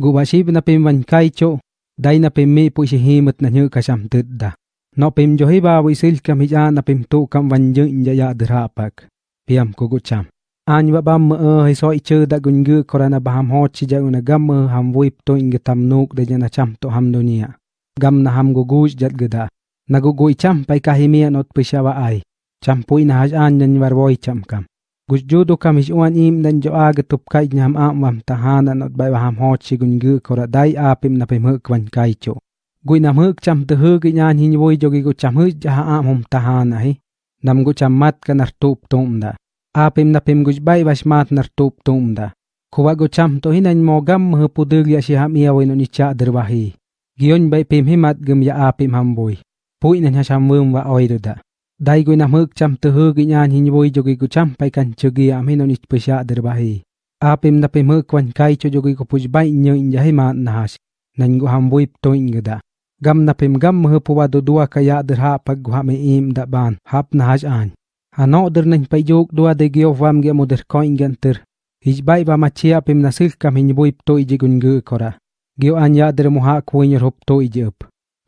gubashib na pim van kaicho, dai na pim mi pu shi himat na nyu kasham tudda No pim jo hiba wi sil kam hija na pim tu kam van jeng ja ya drapak. Piam ko gucham. An ba bam mơ eh, hay so ichơ da gun gu korana baham ho chi ja una gam mơ ham wip to inge tam nuk de jana cham to ham dunia. Gam na ham guguj jat gada. Na gugui cham pai kahimia not pishawa ai. Cham pui na haj an nyan warwoi cham kam. Gusjudo kam is uan im dan jo aga tup kai nyam am wam tahana not bai baham ho chi gun gu kora dai apim na pim huk wan kai cho. Gui nam huk cham te huk nyan hin voi jo gi gu cham huk jaha am hum tahana hi. Nam gu cham mat ka nar tup tum da. Apim na pim guj bai was mat nar tup tum da. Kuwa gu cham to hin an mo gam hu pudug ya si ham iya no ni cha derwahi. Gion bai pim himat gum ya apim ham bui. Pui nan hasham wum wa oidu da. Dai gu nam huk cham te huk nyan hin woi jogi gu cham pai kan chugi am hinon ich pisha derwahi. Apim na pim huk wan kai cho jogi gu puj bai nyo inja himat na has. Nan gu ham wuip to ingada. Gam na pim gam hu puwa do dua kaya derha pag gu ham im da ban hap na has an. Ano der nan pai jog dua de gyo vam ge moder ko inganter. Hij bai ba machia pim na sil kam hin wuip to iji gun gu kora. Gyo an ya der muha kuinyer hop to iji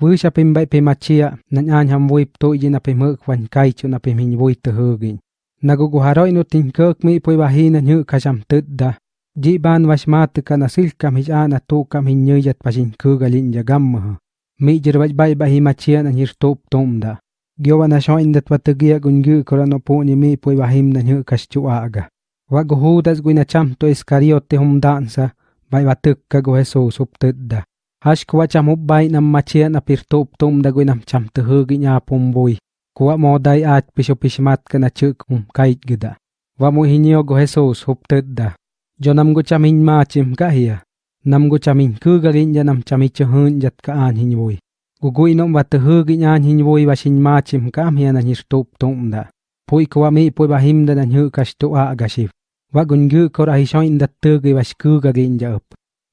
up. Vusha pim bai pim chia, nan an ham vui to iji na pim huk wan kai cho na pim hin wuip te hugin. Nagugu haroi no tin kirk mi pui wahi na nyu kasham tudda. Ji ban was mat ka na sil kam hij an tu kam hin nyu yat pasin kugalin ja gamma. Mi jir waj bai bahi machia na hir top tomda. Gyo na sho indat watagia gungu kora no pu ni mi pui wahim na nyu kash aga. chăm tôi hudas guina cham to iskariote hum dansa bai watuk ka go sụp up tudda. Hash kwa cham up bai nam machia na pir top tomda guinam cham te hugi nya pumbui. Kuwa mo dai at pisho pishmat ka na chuk hum kait gida. Wa mo hinyo go Jesus up tudda. Jo nam go cham hin ma chim ka hiya. Nam go cham hin kugalin ja nam cham icho hun jat ka an hinyoi. Gugui nom wat hugi nyan hinyoi wa shin ma chim kam hiya na hir top tomda. Pui kwa mi pui bahim da na nyu kash tu a agashif. Wa gungu kor ahi shoin da tugi wa shkuga ginja up.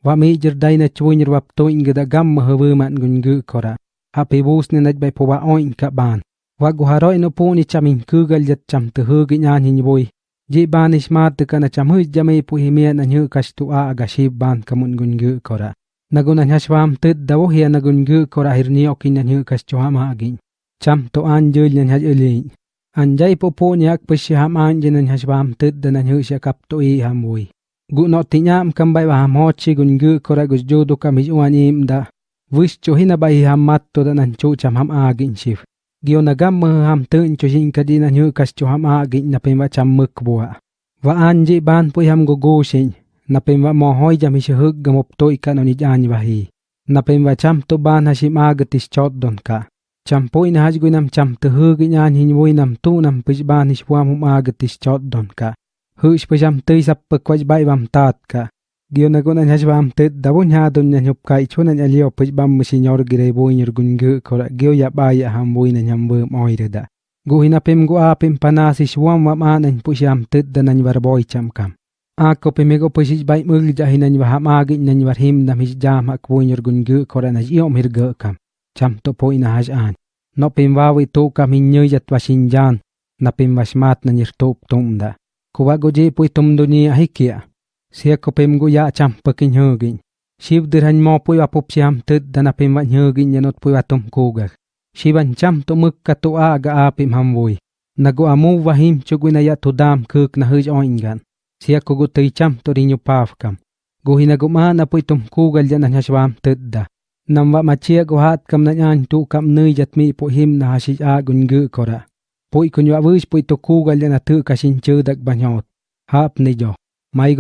Wa mi jir dai na chuinir wap to inga da gam huwu man gungu kora. Api bus ni naj bai puwa oin ka ban. Wa guharoi no puni chamin kugal jat cham tu hugi nyan hinyoi. Ji ban ismat ka na cham huj jami e pu himia na nyu kash tu a agashif ban kamun gungu kora. Naguna nyashwam tud dawo hiya na gungu kora hirni okin na nyu kash chuhama agin. Cham to an jul nyan haj ulin. Anjay po po niyak pasi ham anje nan hasbam tud dan nan husya kap to i ham wui. Gu no tinyam kam bai ham hochi gun gu kora gus jodo kam hij uan im da. Wis cho hina bai ham mat to dan nan chu cham ham agin shif. Gyo na gam mơ ham tun cho hin kadi nan hu kas cho ham agin na pema cham mực bua. Và an ji ban pu ham go go shin. Na pema mo hoi jam hi hug gamop to ika no ni jan wahi. Na pema cham to ban hashim agatis chot don ka. cham poi na haj guinam cham te hu gi nyan hin woi nam tu nam pij ban ni shwam hum aga tis chot don ka hu sh pijam tei sap pe kwaj bai bam tat ka gio na gona haj bam te da bon ha don nyan hup kai chuna nya lio pij bam mi sinyor gire boi nyer gun gu kora gio ya ba ya ham boi na nyam bum oi da gu hina pem gu a pem panasi shwam wa ma nan pu sham te da nan war boi cham kam a ko pe mego pij bai mul ja hinan wa ham agi nan war him nam hij jam ak boi nyer gun gu kora na iom hir gu kam cham to po ina haj an no pim wawi to kam hin nyu yat washin jan na pim wasmat na nir top tum da kuwa go je pui tum dunia hikia sia kopem gu ya dạ cham pakin hugin shiv dirhan mo pui apup siam tud dana pim wan hugin yanot pui atum kuga shivan cham to muk ka to aga a pim ham vui na amu vahim chugwina ya dạ to dam kuk na huj oingan sia kugu go cham to rinyu paf kam go ma na pui tum kugal jan na shwam tud da nam wa machia guhat kam na nyan tu kam nui jatmi mi him na hashi a gun gu kora poi kun wa wish poi to ku gal na tu ka shin chu dak banyot hap ni jo mai